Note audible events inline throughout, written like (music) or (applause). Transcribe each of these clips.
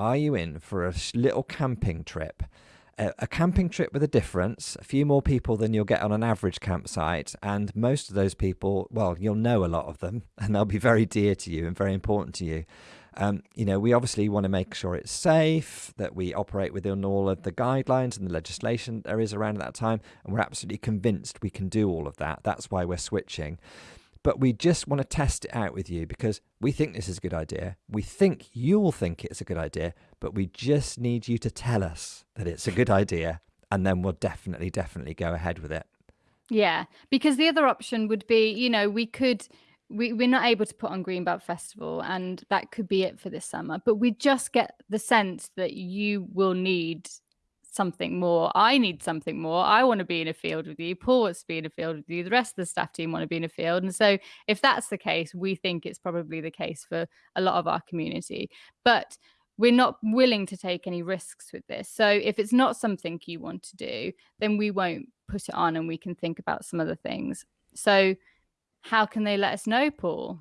are you in for a little camping trip? a, camping trip with a difference, a few more people than you'll get on an average campsite. And most of those people, well, you'll know a lot of them (laughs) and they'll be very dear to you and very important to you. Um, you know, we obviously want to make sure it's safe, that we operate within all of the guidelines and the legislation there is around at that time. And we're absolutely convinced we can do all of that. That's why we're switching but we just want to test it out with you because we think this is a good idea. We think you'll think it's a good idea, but we just need you to tell us that it's a good idea, and then we'll definitely, definitely go ahead with it. Yeah, because the other option would be, you know, we could. We, we're not able to put on Greenbelt Festival, and that could be it for this summer. But we just get the sense that you will need something more. I need something more. I want to be in a field with you. Paul wants to be in a field with you. The rest of the staff team want to be in a field. And so, if that's the case, we think it's probably the case for a lot of our community. But we're not willing to take any risks with this. So, if it's not something you want to do, then we won't put it on and we can think about some other things. So, how can they let us know, Paul?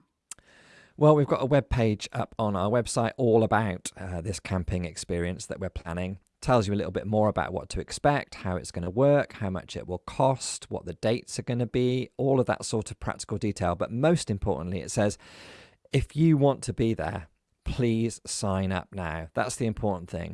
Well, we've got a web page up on our website all about uh, this camping experience that we're planning tells you a little bit more about what to expect, how it's going to work, how much it will cost, what the dates are going to be, all of that sort of practical detail. But most importantly, it says if you want to be there, please sign up now. That's the important thing.